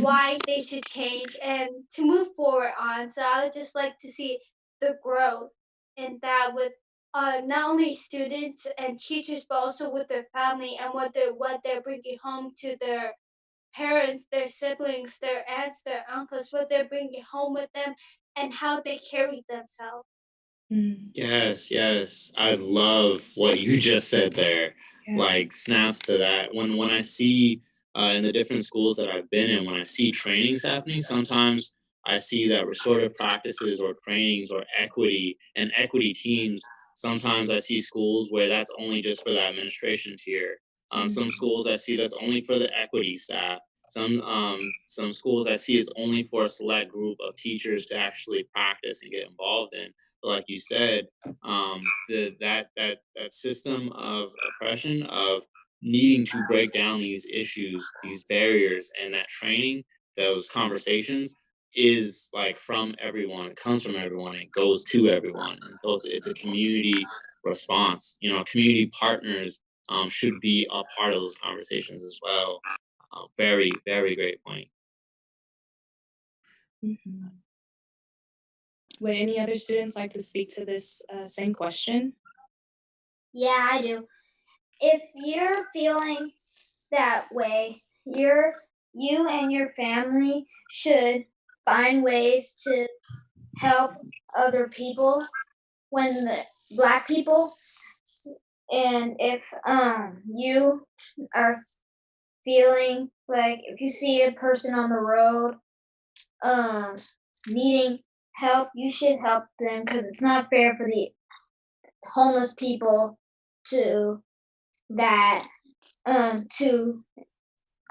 S3: why they should change and to move forward on. So I would just like to see the growth in that with uh, not only students and teachers, but also with their family and what they're what they're bringing home to their parents, their siblings, their aunts, their uncles, what they're bringing home with them, and how they carry themselves.
S2: Mm,
S1: Yes, yes. I love what you just said there.
S2: yeah.
S1: Like snaps to that. When when I see uh, in the different schools that I've been in, when I see trainings happening, sometimes I see that restorative practices or trainings or equity and equity teams. Sometimes I see schools where that's only just for the administration tier. Um, some schools I see that's only for the equity staff. Some um, some schools I see is only for a select group of teachers to actually practice and get involved in. But like you said, um, the that that that system of oppression of needing to break down these issues, these barriers, and that training, those conversations is like from everyone. It comes from everyone. It goes to everyone, and so it's it's a community response. You know, community partners um, should be a part of those conversations as well. Uh, very very great point.
S2: Mhm. Would any other students like to speak to this uh, same question?
S9: Yeah, I do. If you're feeling that way, you're you and your family should find ways to help other people when the black people and if um you are feeling like if you see a person on the road um needing help you should help them because it's not fair for the homeless people to that um to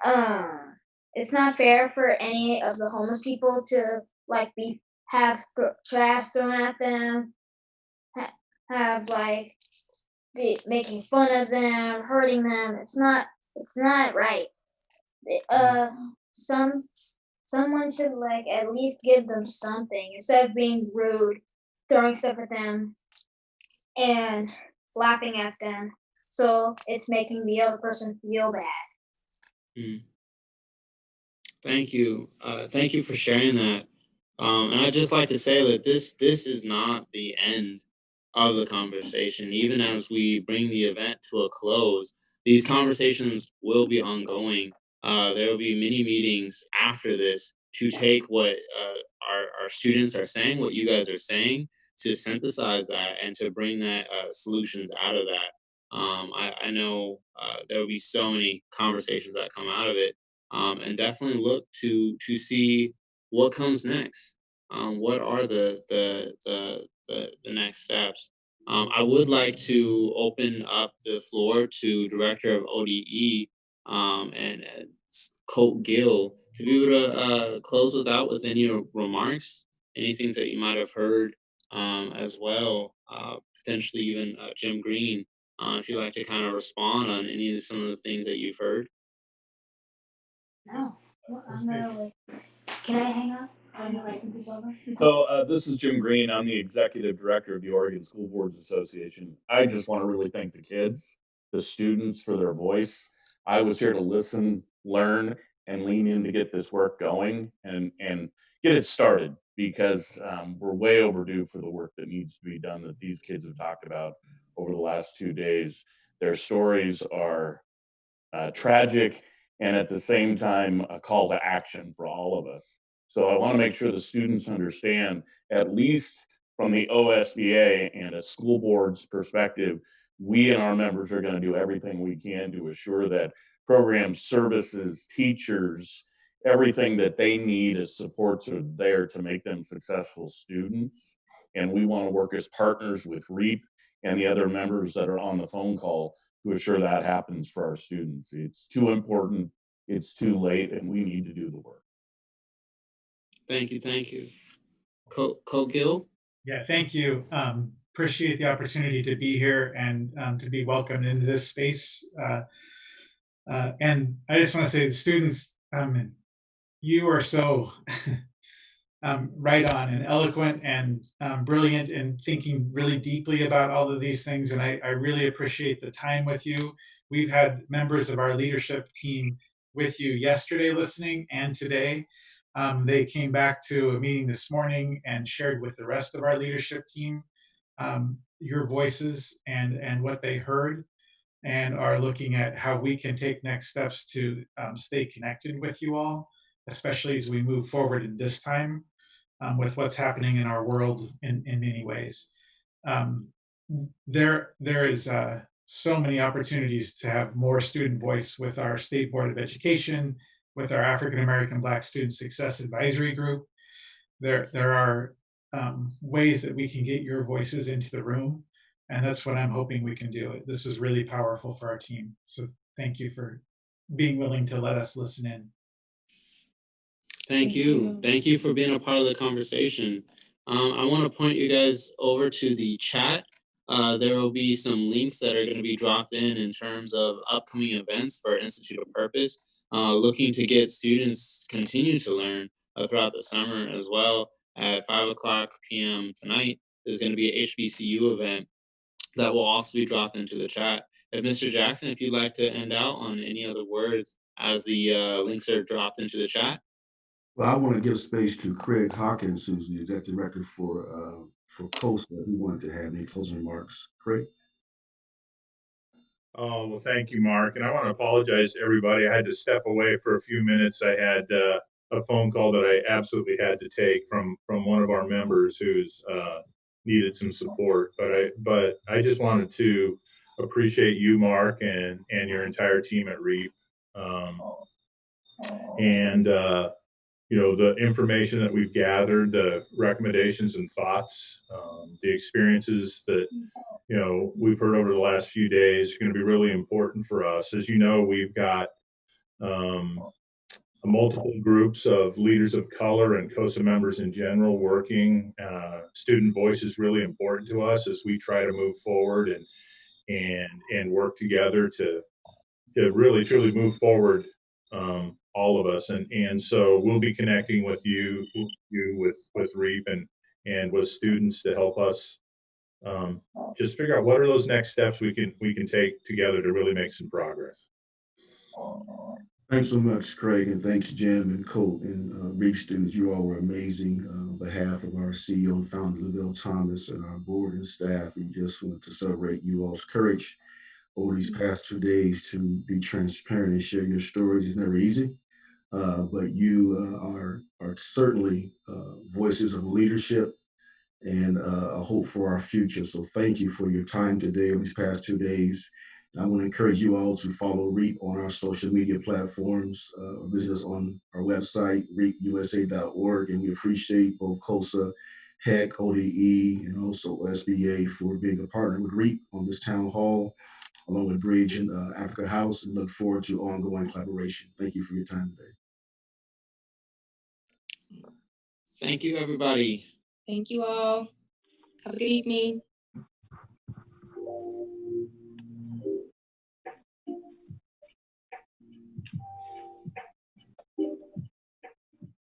S9: um it's not fair for any of the homeless people to like be have th- trash thrown at them ha- have like be making fun of them hurting them it's not it's not right uh some someone should like at least give them something instead of being rude throwing stuff at them and laughing at them so it's making the other person feel bad
S1: Mm. Thank you. Uh, thank you for sharing that. Um, and I'd just like to say that this this is not the end of the conversation. Even as we bring the event to a close, these conversations will be ongoing. Uh, there will be many meetings after this to take what uh, our, our students are saying, what you guys are saying, to synthesize that and to bring that uh, solutions out of that. Um, I, I know uh, there will be so many conversations that come out of it um, and definitely look to to see what comes next. Um, what are the the the the, the next steps? Um, I would like to open up the floor to Director of ODE um, and uh, Colt Gill to be able to uh, close with out with any remarks, any things that you might have heard um, as well. Uh, potentially even uh, Jim Green, uh, if you'd like to kind of respond on any of some of the things that you've heard.
S9: no Well, i'm gonna like can i hang up
S12: So uh, this is Jim Green. I'm the executive director of the Oregon School Boards Association. I just want to really thank the kids, the students for their voice. I was here to listen, learn, and lean in to get this work going and and get it started because um, we're way overdue for the work that needs to be done that these kids have talked about over the last two days. Their stories are uh, tragic and at the same time a call to action for all of us. So I want to make sure the students understand, at least from the OSBA and a school board's perspective, we and our members are going to do everything we can to assure that programs, services, teachers, everything that they need as supports are there to make them successful students. And we want to work as partners with REAP and the other members that are on the phone call to assure that happens for our students. It's too important, it's too late, and we need to do the work.
S1: Thank you, thank you. Colt, Colt Gill?
S13: Yeah, thank you. Um, appreciate the opportunity to be here and um, to be welcomed into this space. Uh, uh, and I just want to say, the students, um, you are so um, right on and eloquent and um, brilliant and thinking really deeply about all of these things. And I, I really appreciate the time with you. We've had members of our leadership team with you yesterday listening and today. Um, they came back to a meeting this morning and shared with the rest of our leadership team um, your voices and, and what they heard and are looking at how we can take next steps to um, stay connected with you all, especially as we move forward in this time um, with what's happening in our world in, in many ways. Um, there, there is uh, so many opportunities to have more student voice with our State Board of Education, with our African American Black Student Success Advisory Group. There, there are um, ways that we can get your voices into the room, and that's what I'm hoping we can do. This was really powerful for our team. So thank you for being willing to let us listen in.
S1: Thank
S2: Thank
S1: you.
S2: you.
S1: Thank you for being a part of the conversation. Um, I want to point you guys over to the chat. Uh, there will be some links that are going to be dropped in in terms of upcoming events for Institute of Purpose, uh, looking to get students continue to learn uh, throughout the summer as well. At 5 o'clock p.m. tonight, there's going to be a HBCU event that will also be dropped into the chat. If Mr. Jackson, if you'd like to end out on any other words as the uh, links are dropped into the chat.
S14: Well, I want to give space to Craig Hawkins, who's the executive director for uh, for COSA. He wanted to have any closing remarks. Craig.
S15: Oh, well, thank you, Mark. And I want to apologize to everybody. I had to step away for a few minutes. I had uh, a phone call that I absolutely had to take from from one of our members who's uh, needed some support. But I but I just wanted to appreciate you, Mark, and and your entire team at REAP. Um, and uh, you know the information that we've gathered, the recommendations and thoughts, um, the experiences that you know we've heard over the last few days are going to be really important for us. As you know, we've got um, multiple groups of leaders of color and COSA members in general working. Uh, student voice is really important to us as we try to move forward and and and work together to to really truly move forward um, all of us and and so we'll be connecting with you you with with REAP and and with students to help us um, just figure out what are those next steps we can we can take together to really make some progress
S14: Thanks so much, Craig, and thanks, Jim and Colt and uh, REAP students. You all were amazing. Uh, on behalf of our CEO and founder, Lavelle Thomas, and our board and staff, we just want to celebrate you all's courage over these past two days to be transparent and share your stories. It's never easy, uh, but you uh, are are certainly uh, voices of leadership and uh, a hope for our future. So thank you for your time today, these past two days. And I want to encourage you all to follow REAP on our social media platforms, visit us on our website, reapusa.org, and we appreciate both COSA, HEC, ODE, and also SBA for being a partner with REAP on this town hall, along with Bridge and uh, Africa House, and look forward to ongoing collaboration. Thank you for your time today.
S1: Thank you, everybody.
S2: Thank you all. Have a good evening.